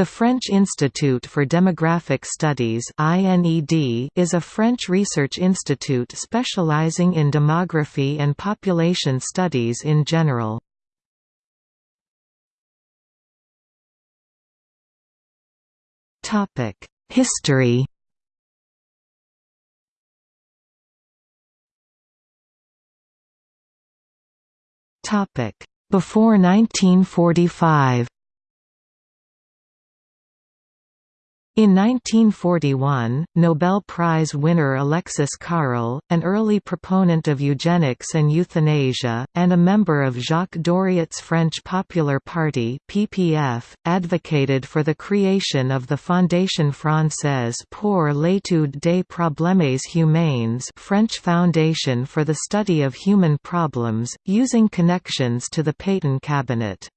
The French Institute for Demographic Studies is a French research institute specializing in demography and population studies in general. History Before 1945 In 1941, Nobel Prize winner Alexis Carrel, an early proponent of eugenics and euthanasia, and a member of Jacques Doriot's French Popular Party (PPF), advocated for the creation of the Fondation Française pour l'étude des problèmes humains, French Foundation for the Study of Human Problems, using connections to the Pétain cabinet.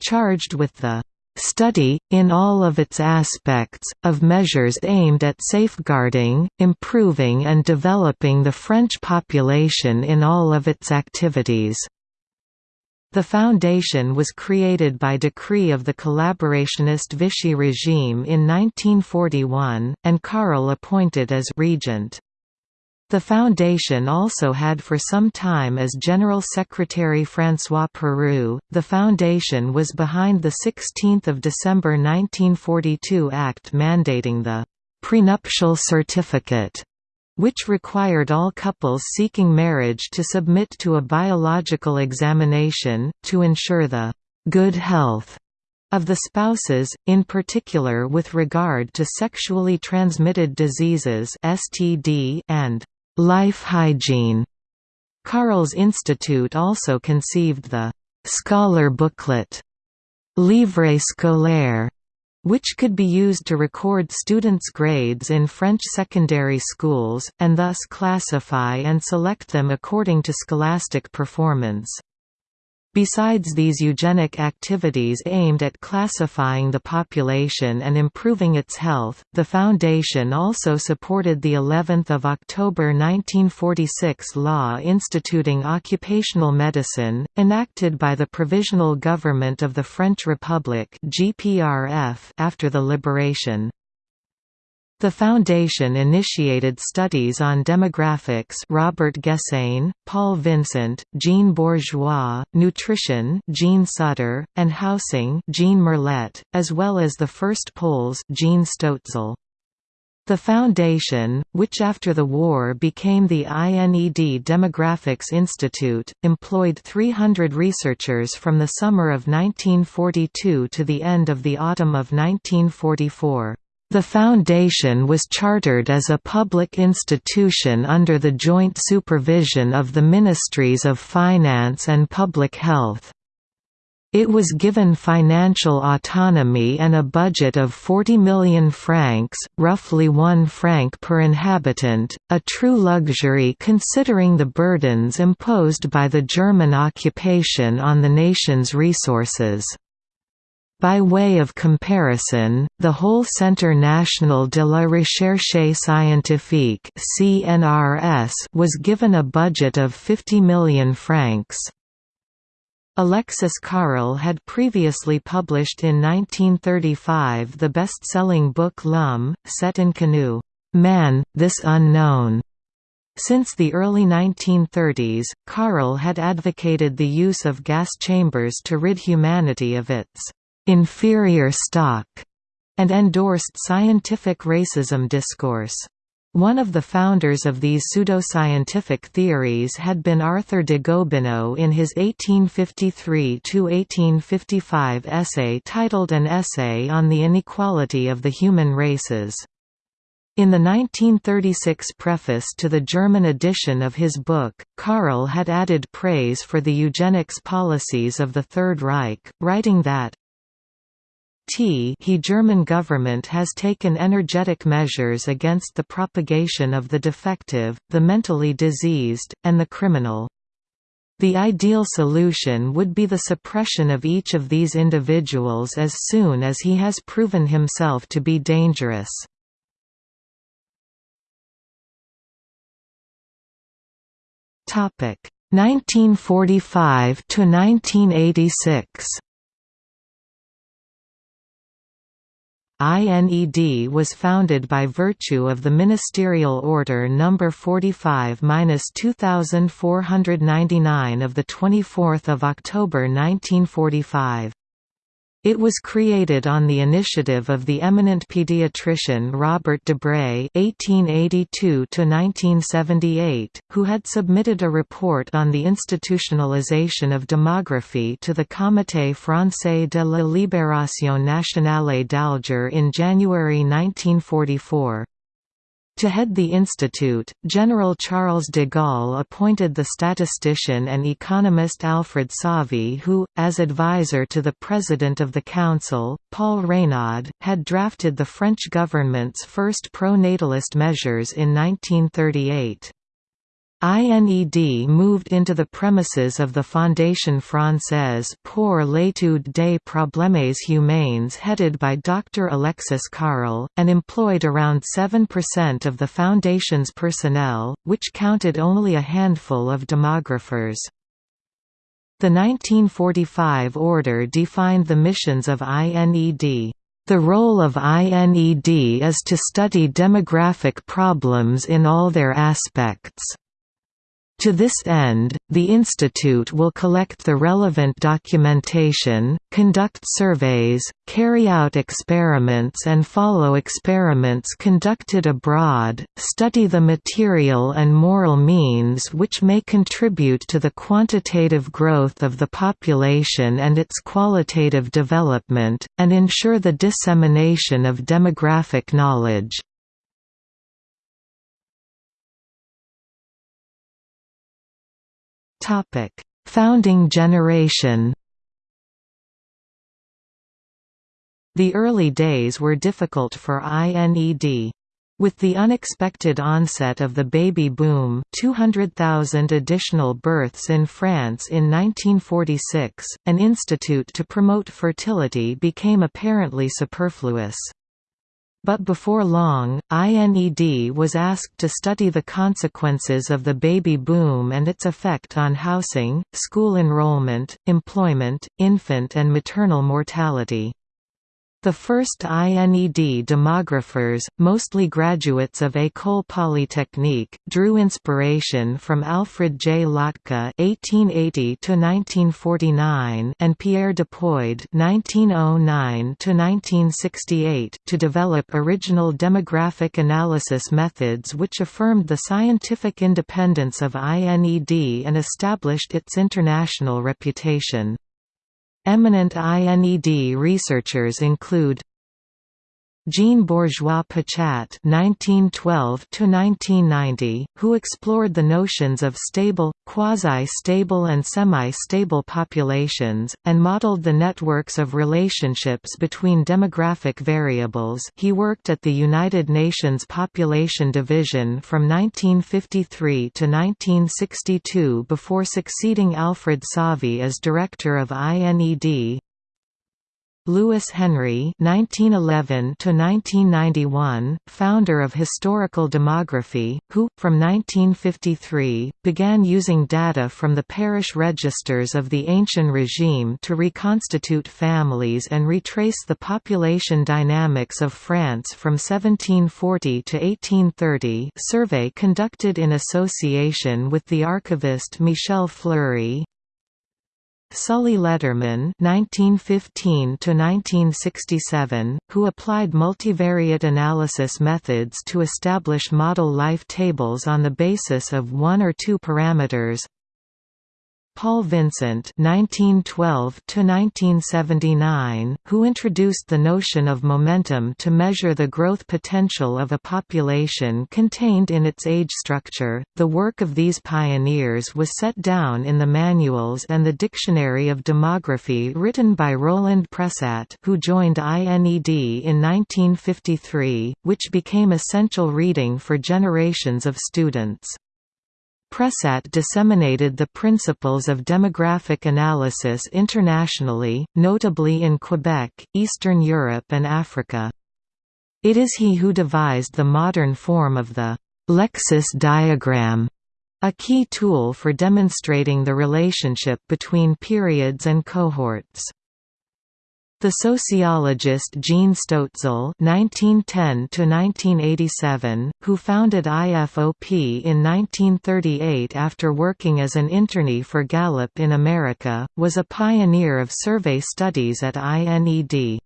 Charged with the study, in all of its aspects, of measures aimed at safeguarding, improving and developing the French population in all of its activities. The foundation was created by decree of the collaborationist Vichy regime in 1941, and Carrel appointed as regent. The foundation also had for some time as General Secretary François Perroux. The foundation was behind the 16th of December 1942 Act mandating the prenuptial certificate, which required all couples seeking marriage to submit to a biological examination, to ensure the good health of the spouses, in particular with regard to sexually transmitted diseases (STD) and Life hygiene. Carrel's Institute also conceived the «scholar booklet» Livre scolaire, which could be used to record students' grades in French secondary schools, and thus classify and select them according to scholastic performance. Besides these eugenic activities aimed at classifying the population and improving its health, the Foundation also supported the 11th of October 1946 law instituting occupational medicine, enacted by the Provisional Government of the French Republic after the liberation. The foundation initiated studies on demographics Robert Gessain, Paul Vincent, Jean Bourgeois, nutrition Jean Sutter, and housing Jean Merlet, as well as the first polls Jean Stoetzel. The foundation, which after the war became the INED Demographics Institute, employed 300 researchers from the summer of 1942 to the end of the autumn of 1944. The foundation was chartered as a public institution under the joint supervision of the Ministries of Finance and Public Health. It was given financial autonomy and a budget of 40 million francs, roughly 1 franc per inhabitant, a true luxury considering the burdens imposed by the German occupation on the nation's resources. By way of comparison, the whole Centre National de la Recherche Scientifique (CNRS) was given a budget of 50 million francs. Alexis Carrel had previously published in 1935 the best-selling book L'Homme, cet inconnu, Man, This Unknown. Since the early 1930s, Carrel had advocated the use of gas chambers to rid humanity of its inferior stock, and endorsed scientific racism discourse. One of the founders of these pseudoscientific theories had been Arthur de Gobineau in his 1853–1855 essay titled An Essay on the Inequality of the Human Races. In the 1936 preface to the German edition of his book, Carrel had added praise for the eugenics policies of the Third Reich, writing that, T he German government has taken energetic measures against the propagation of the defective, the mentally diseased, and the criminal. The ideal solution would be the suppression of each of these individuals as soon as he has proven himself to be dangerous. Topic 1945 to 1986. INED was founded by virtue of the Ministerial Order No. 45-2499 of 24 October 1945. It was created on the initiative of the eminent pediatrician Robert Debré (1882–1978), who had submitted a report on the institutionalization of demography to the Comité français de la libération nationale d'Alger in January 1944. To head the institute, General Charles de Gaulle appointed the statistician and economist Alfred Sauvy who, as advisor to the President of the Council, Paul Reynaud, had drafted the French government's first pro-natalist measures in 1938. INED moved into the premises of the Fondation Française pour l'étude des problèmes humains headed by Dr. Alexis Carrel, and employed around 7% of the Foundation's personnel, which counted only a handful of demographers. The 1945 order defined the missions of INED. The role of INED is to study demographic problems in all their aspects. To this end, the Institute will collect the relevant documentation, conduct surveys, carry out experiments and follow experiments conducted abroad, study the material and moral means which may contribute to the quantitative growth of the population and its qualitative development, and ensure the dissemination of demographic knowledge. Topic: Founding generation. The early days were difficult for INED. With the unexpected onset of the baby boom 200,000 additional births in France in 1946, an institute to promote fertility became apparently superfluous. But before long, INED was asked to study the consequences of the baby boom and its effect on housing, school enrollment, employment, infant and maternal mortality. The first INED demographers, mostly graduates of École Polytechnique, drew inspiration from Alfred J. Lotka (1880–1949) and Pierre Depoid (1909–1968) to develop original demographic analysis methods which affirmed the scientific independence of INED and established its international reputation. Eminent INED researchers include Jean Bourgeois Pichat (1912–1990), who explored the notions of stable, quasi-stable, and semi-stable populations, and modeled the networks of relationships between demographic variables. He worked at the United Nations Population Division from 1953 to 1962 before succeeding Alfred Sauvy as director of INED. Louis Henry (1911–1991), founder of historical demography, who, from 1953, began using data from the parish registers of the Ancient Regime to reconstitute families and retrace the population dynamics of France from 1740 to 1830. Survey conducted in association with the archivist Michel Fleury. Sully Ledermann (1915–1967), who applied multivariate analysis methods to establish model life tables on the basis of one or two parameters, Paul Vincent (1912–1979), who introduced the notion of momentum to measure the growth potential of a population contained in its age structure. The work of these pioneers was set down in the manuals and the Dictionary of Demography written by Roland Pressat, who joined INED in 1953, which became essential reading for generations of students. Pressat disseminated the principles of demographic analysis internationally, notably in Quebec, Eastern Europe and Africa. It is he who devised the modern form of the Lexis diagram, a key tool for demonstrating the relationship between periods and cohorts. The sociologist Jean Stoetzel (1910–1987), who founded IFOP in 1938 after working as an internee for Gallup in America, was a pioneer of survey studies at INED.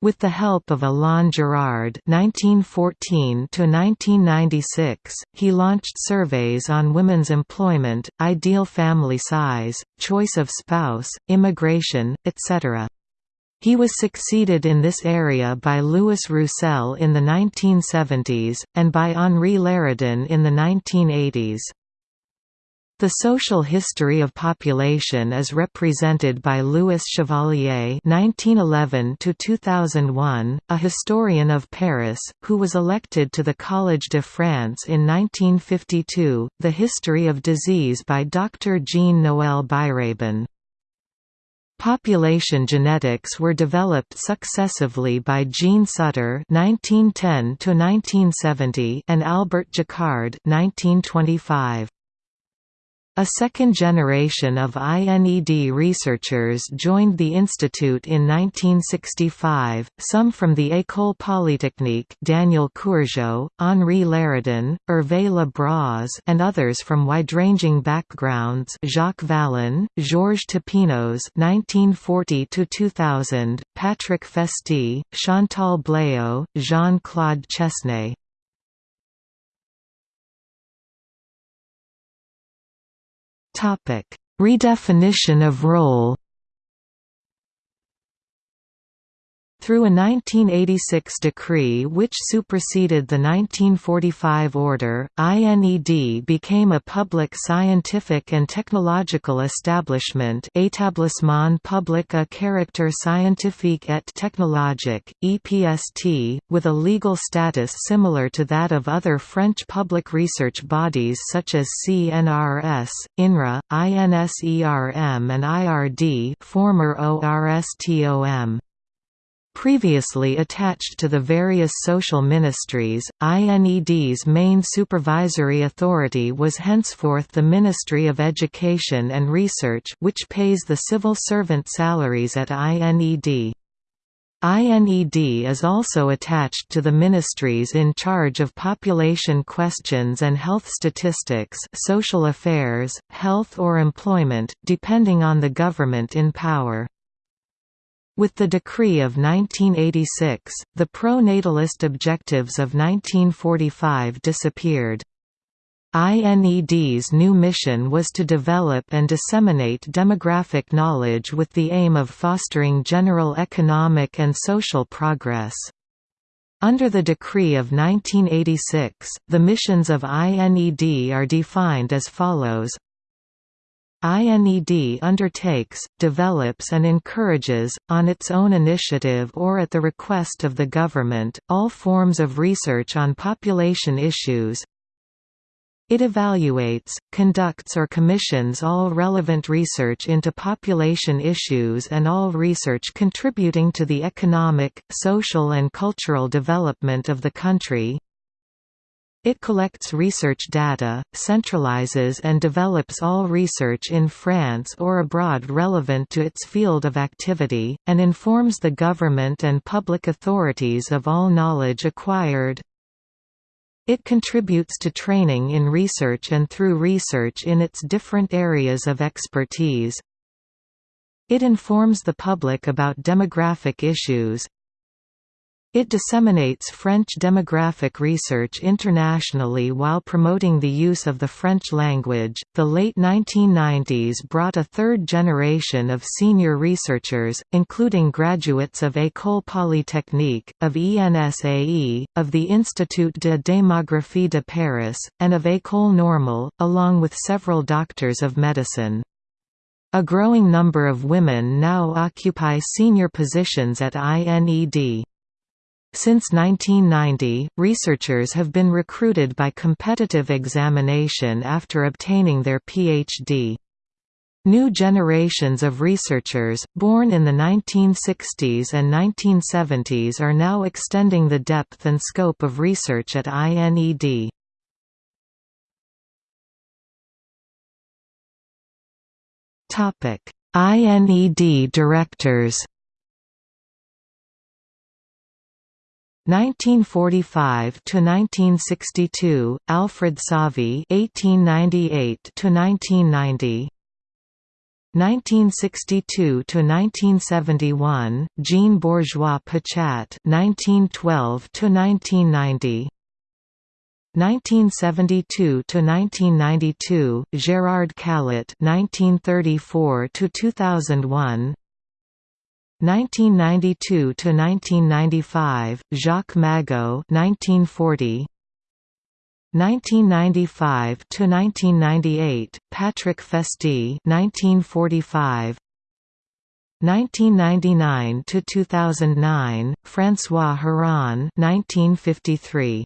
With the help of Alain Girard (1914–1996), he launched surveys on women's employment, ideal family size, choice of spouse, immigration, etc. He was succeeded in this area by Louis Roussel in the 1970s, and by Henri Léridon in the 1980s. The social history of population is represented by Louis Chevalier (1911–2001), a historian of Paris, who was elected to the Collège de France in 1952. The history of disease by Dr. Jean Noël Biraben. Population genetics were developed successively by Jean Sutter (1910–1970) and Albert Jacquard (1925). A second generation of INED researchers joined the institute in 1965, some from the École Polytechnique Daniel Courgeau, Henri Léridon, Hervé Le and others from wide-ranging backgrounds Jacques Vallon, Georges Tapinos 1940–2000, Patrick Festy, Chantal Bleau, Jean-Claude Chesnais Redefinition of role Through a 1986 decree which superseded the 1945 order, INED became a public scientific and technological establishment Établissement public à caractère scientifique et technologique, EPST, with a legal status similar to that of other French public research bodies such as CNRS, INRA, INSERM and IRD former ORSTOM. Previously attached to the various social ministries, INED's main supervisory authority was henceforth the Ministry of Education and Research which pays the civil servant salaries at INED. INED is also attached to the ministries in charge of population questions and health statistics social affairs, health or employment, depending on the government in power. With the decree of 1986, the pro-natalist objectives of 1945 disappeared. INED's new mission was to develop and disseminate demographic knowledge with the aim of fostering general economic and social progress. Under the decree of 1986, the missions of INED are defined as follows INED undertakes, develops and encourages, on its own initiative or at the request of the government, all forms of research on population issues. It evaluates, conducts or commissions all relevant research into population issues and all research contributing to the economic, social and cultural development of the country, it collects research data, centralizes and develops all research in France or abroad relevant to its field of activity, and informs the government and public authorities of all knowledge acquired. It contributes to training in research and through research in its different areas of expertise. It informs the public about demographic issues, it disseminates French demographic research internationally while promoting the use of the French language. The late 1990s brought a third generation of senior researchers, including graduates of École Polytechnique, of ENSAE, of the Institut de démographie de Paris, and of École Normale, along with several doctors of medicine. A growing number of women now occupy senior positions at INED. Since 1990, researchers have been recruited by competitive examination after obtaining their PhD. New generations of researchers, born in the 1960s and 1970s are now extending the depth and scope of research at INED. INED directors 1945 to 1962 Alfred Sauvy 1898 to 1990 1962 to 1971 Jean Bourgeois Pichat 1912 to 1990 1972 to 1992 Gerard Calot 1934 to 2001 1992 to 1995 Jacques Magaud 1940 1995 to 1998 Patrick Festy 1945 1999 to 2009 François Héran 1953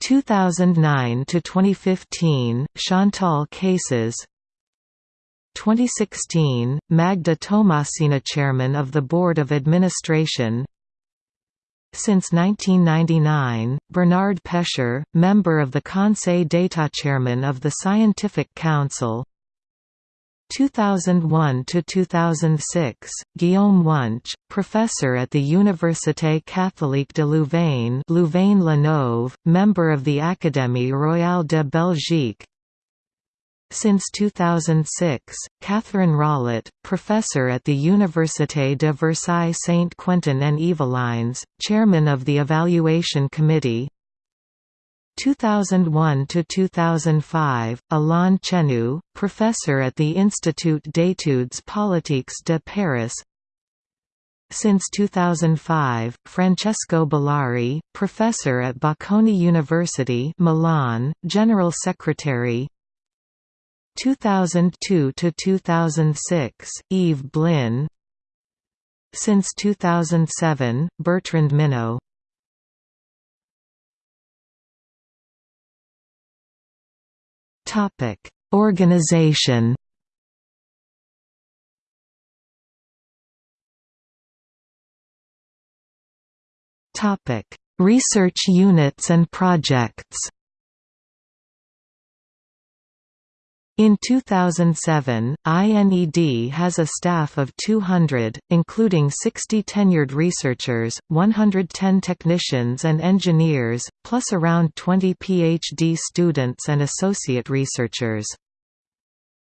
2009 to 2015 Chantal Cases 2016, Magda Tomasini Chairman of the Board of Administration. Since 1999, Bernard Pescher, member of the Conseil d'État Chairman of the Scientific Council. 2001 to 2006 Guillaume Wunsch professor at the Université catholique de Louvain Louvain-la-Neuve member of the Académie royale de Belgique since 2006, Catherine Rollet, professor at the Université de Versailles Saint-Quentin and Yvelines, chairman of the Evaluation Committee 2001 to 2005, Alain Chenu, professor at the Institut d'études politiques de Paris. Since 2005, Francesco Billari, professor at Bocconi University, Milan, general secretary. 2002 to 2006, Eve Blin. Since 2007, Bertrand Minot. Topic: Organization. Topic: Research units and projects. In 2007, INED has a staff of 200, including 60 tenured researchers, 110 technicians and engineers, plus around 20 PhD students and associate researchers.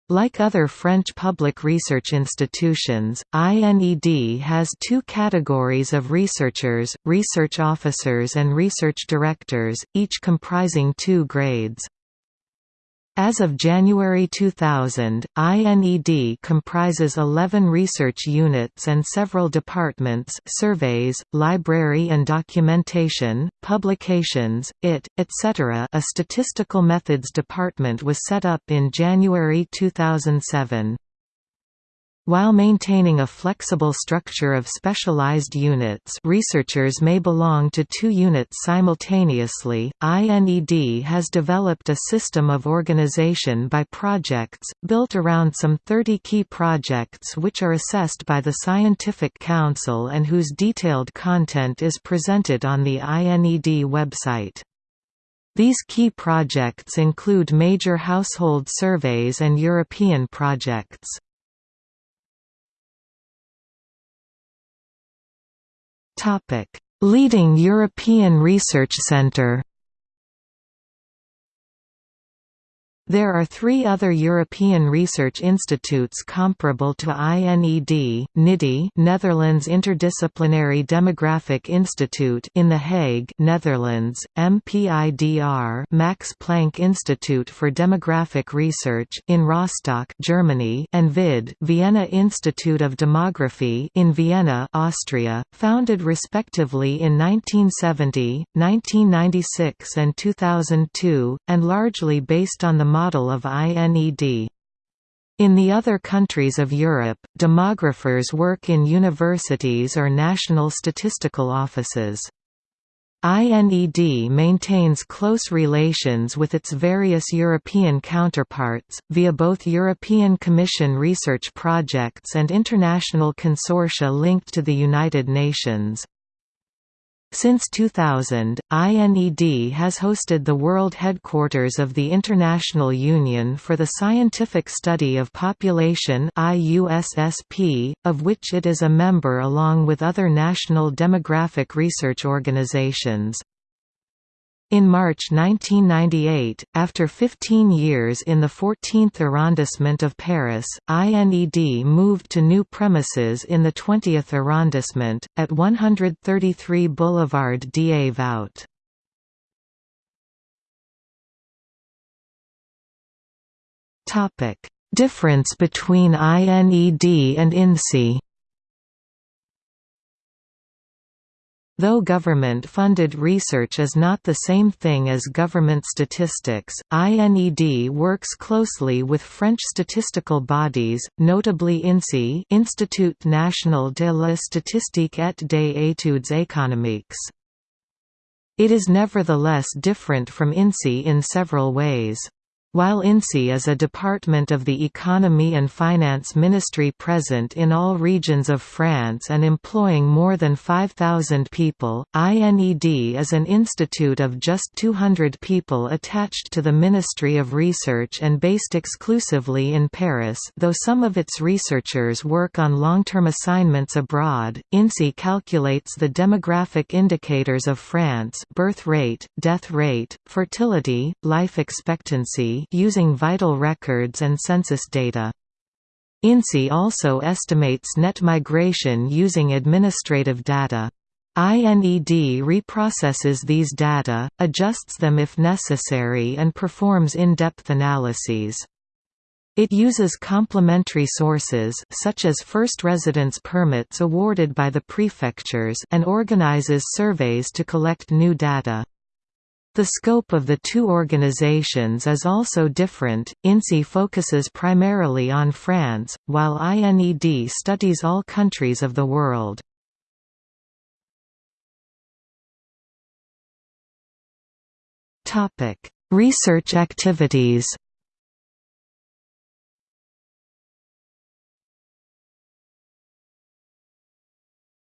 Like other French public research institutions, INED has two categories of researchers, research officers and research directors, each comprising two grades. As of January 2000, INED comprises 11 research units and several departments surveys, library and documentation, publications, IT, etc. A statistical methods department was set up in January 2007. While maintaining a flexible structure of specialized units researchers may belong to two units simultaneously, INED has developed a system of organization by projects, built around some 30 key projects which are assessed by the Scientific Council and whose detailed content is presented on the INED website. These key projects include major household surveys and European projects. Leading European Research Centre There are three other European research institutes comparable to INED, NIDI Netherlands Interdisciplinary Demographic Institute in The Hague Netherlands, MPIDR Max Planck Institute for Demographic Research in Rostock Germany and VID Vienna Institute of Demography in Vienna Austria, founded respectively in 1970, 1996 and 2002, and largely based on the model of INED. In the other countries of Europe, demographers work in universities or national statistical offices. INED maintains close relations with its various European counterparts, via both European Commission research projects and international consortia linked to the United Nations. Since 2000, INED has hosted the world headquarters of the International Union for the Scientific Study of Population IUSSP, of which it is a member along with other national demographic research organizations. In March 1998, after 15 years in the 14th arrondissement of Paris, INED moved to new premises in the 20th arrondissement, at 133 Boulevard Davout. Difference between INED and INSEE Though government-funded research is not the same thing as government statistics, INED works closely with French statistical bodies, notably INSEE Institut National de la Statistique et des études économiques. It is nevertheless different from INSEE in several ways. While INSEE is a department of the Economy and Finance Ministry present in all regions of France and employing more than 5,000 people, INED is an institute of just 200 people attached to the Ministry of Research and based exclusively in Paris though some of its researchers work on long-term assignments abroad. INSEE calculates the demographic indicators of France birth rate, death rate, fertility, life expectancy, using vital records and census data. INSEE also estimates net migration using administrative data. INED reprocesses these data, adjusts them if necessary and performs in-depth analyses. It uses complementary sources such as first residence permits awarded by the prefectures and organizes surveys to collect new data. The scope of the two organizations is also different, INSEE focuses primarily on France, while INED studies all countries of the world. Topic: Research activities.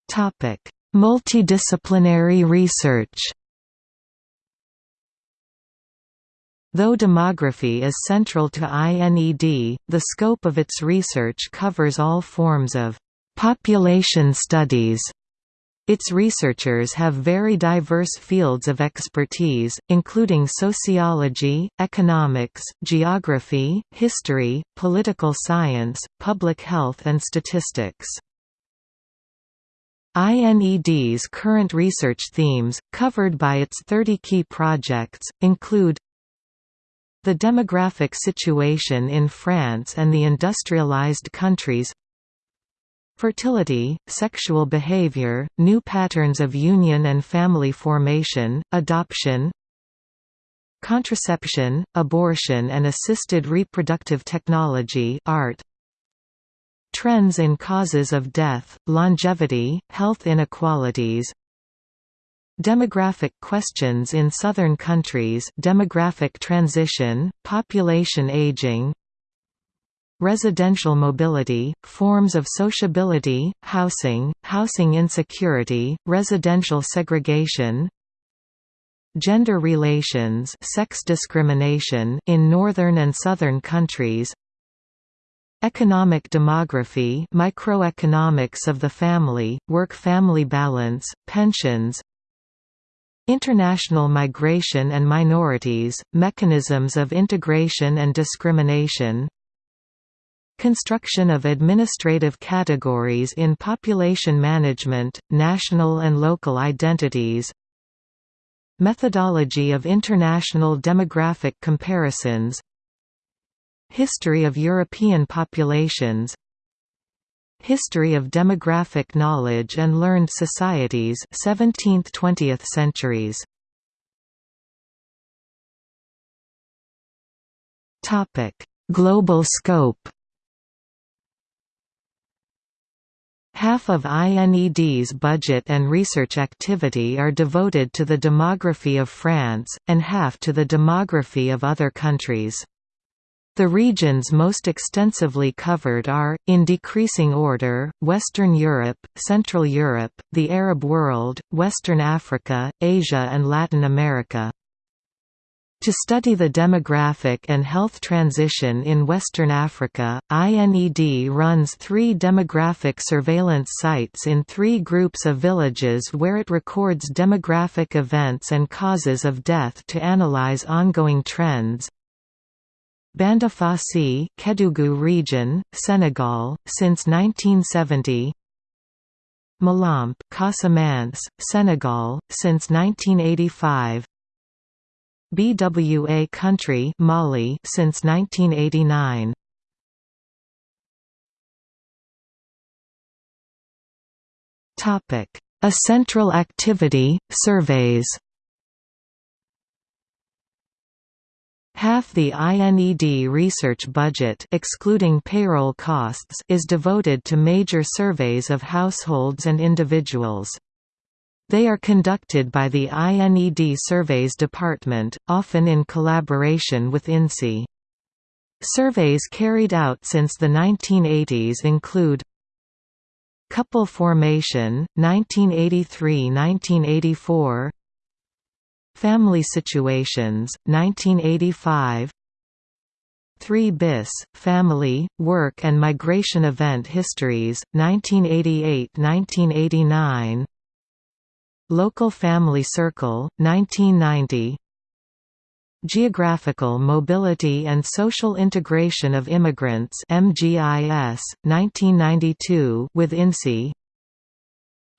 Topic: Multidisciplinary research Though demography is central to INED, the scope of its research covers all forms of population studies. Its researchers have very diverse fields of expertise, including sociology, economics, geography, history, political science, public health and statistics. INED's current research themes, covered by its 30 key projects, include the demographic situation in France and the industrialized countries. Fertility, sexual behavior, new patterns of union and family formation, adoption. Contraception, abortion and assisted reproductive technology art, Trends in causes of death, longevity, health inequalities Demographic questions in southern countries demographic transition, population aging Residential mobility, forms of sociability, housing, housing insecurity, residential segregation Gender relations sex discrimination in northern and southern countries Economic demography microeconomics of the family, work-family balance, pensions International migration and minorities, mechanisms of integration and discrimination. Construction of administrative categories in population management, national and local identities. Methodology of international demographic comparisons. History of European populations History of Demographic Knowledge and Learned Societies 17th–20th centuries. Global scope. Half of INED's budget and research activity are devoted to the demography of France, and half to the demography of other countries. The regions most extensively covered are, in decreasing order, Western Europe, Central Europe, the Arab world, Western Africa, Asia and Latin America. To study the demographic and health transition in Western Africa, INED runs three demographic surveillance sites in three groups of villages where it records demographic events and causes of death to analyze ongoing trends. Bandafassi, Kédougou region, Senegal, since 1970. Malamp, Casamance, Senegal, since 1985. BWA country Mali since 1989. Topic: A central activity, surveys. Half the INED research budget excluding payroll costs is devoted to major surveys of households and individuals. They are conducted by the INED Surveys Department, often in collaboration with INSEE. Surveys carried out since the 1980s include Couple formation, 1983–1984 Family Situations, 1985 3 bis, Family, Work and Migration Event Histories, 1988–1989 Local Family Circle, 1990 Geographical Mobility and Social Integration of Immigrants MGIS, 1992 with INSEE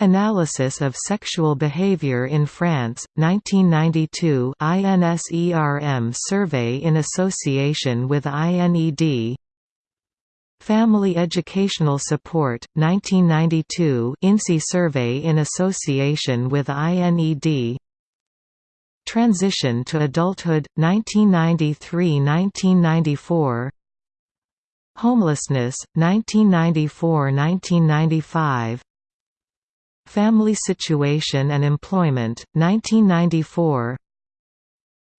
Analysis of Sexual Behavior in France, 1992 INSERM survey in association with INED Family Educational Support, 1992 INSEE survey in association with INED Transition to Adulthood, 1993–1994 Homelessness, 1994–1995 Family Situation and Employment, 1994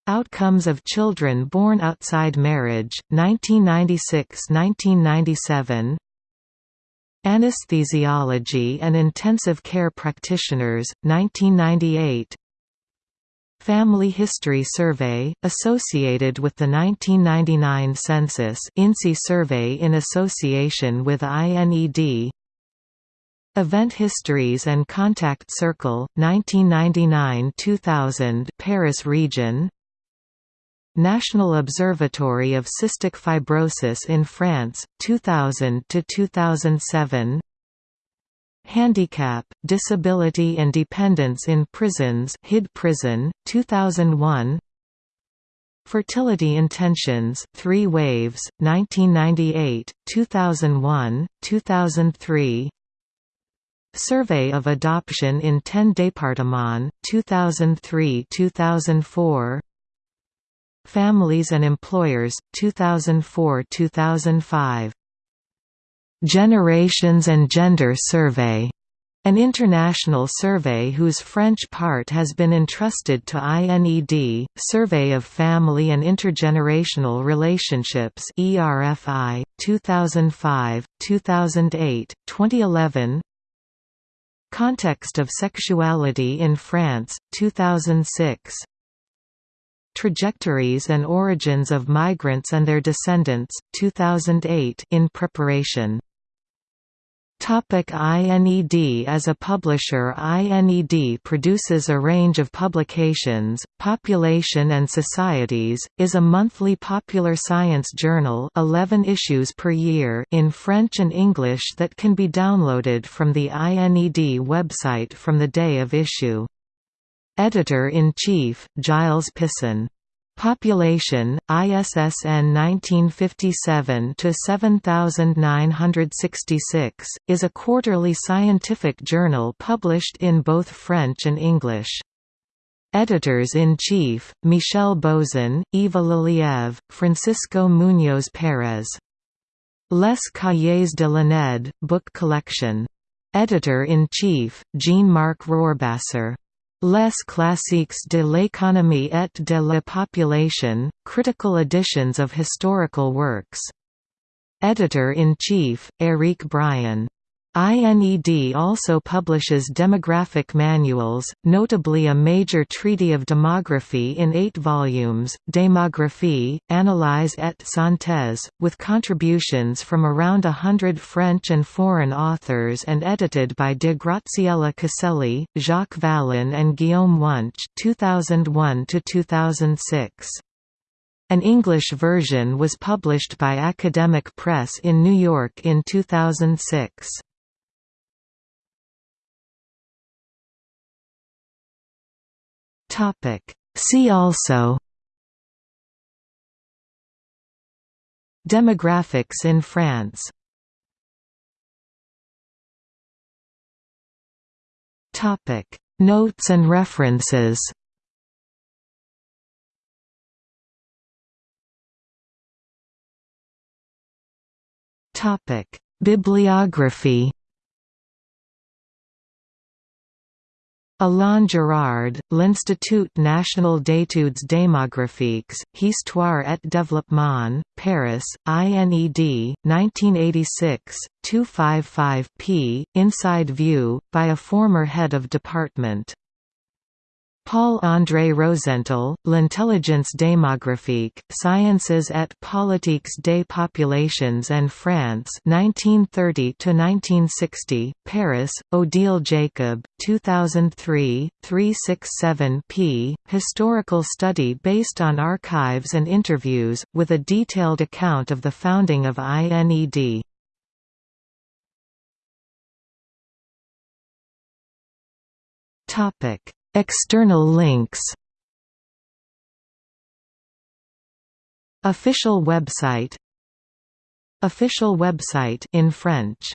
Outcomes of Children Born Outside Marriage, 1996–1997 Anesthesiology and Intensive Care Practitioners, 1998 Family History Survey, associated with the 1999 Census INSEE survey in association with INED Event Histories and Contact Circle, 1999–2000 Paris region. National Observatory of Cystic Fibrosis in France, 2000–2007 Handicap, Disability and Dependence in Prisons HID Prison, 2001 Fertility Intentions, Three Waves, 1998, 2001, 2003 Survey of Adoption in 10 Départements, 2003–2004 Families and Employers, 2004–2005 Generations and Gender Survey an international survey whose French part has been entrusted to INED, Survey of Family and Intergenerational Relationships ERFI, 2005, 2008, 2011 Context of Sexuality in France, 2006 Trajectories and Origins of Migrants and Their Descendants, 2008 in preparation Topic INED As a publisher INED produces a range of publications, Population and Societies, is a monthly popular science journal 11 issues per year in French and English that can be downloaded from the INED website from the day of issue. Editor-in-Chief, Giles Pison Population, ISSN 1957–7966, is a quarterly scientific journal published in both French and English. Editors-in-Chief, Michel Bozon, Eva Lelièvre, Francisco Muñoz Pérez. Les Cahiers de l'INED, book collection. Editor-in-Chief, Jean-Marc Rohrbasser. Les classiques de l'économie et de la population, critical editions of historical works. Editor-in-Chief, Éric Brian. INED also publishes demographic manuals, notably a major treaty of demography in eight volumes, Démographie, Analyse et Synthèse, with contributions from around a hundred French and foreign authors and edited by de Graziella Caselli, Jacques Vallon and Guillaume Wunsch 2001 2006. An English version was published by Academic Press in New York in 2006. See also Demographics in France Notes and references Bibliography Alain Girard, L'Institut national d'études démographiques, Histoire et développement, Paris, INED, 1986, 255 p. Inside View, by a former head of department. Paul-André Rosental, L'intelligence démographique, Sciences et politiques des populations en France 1930–1960, Paris, Odile Jacob, 2003, 367 p. Historical study based on archives and interviews, with a detailed account of the founding of INED. Topic External links. Official website. Official website in French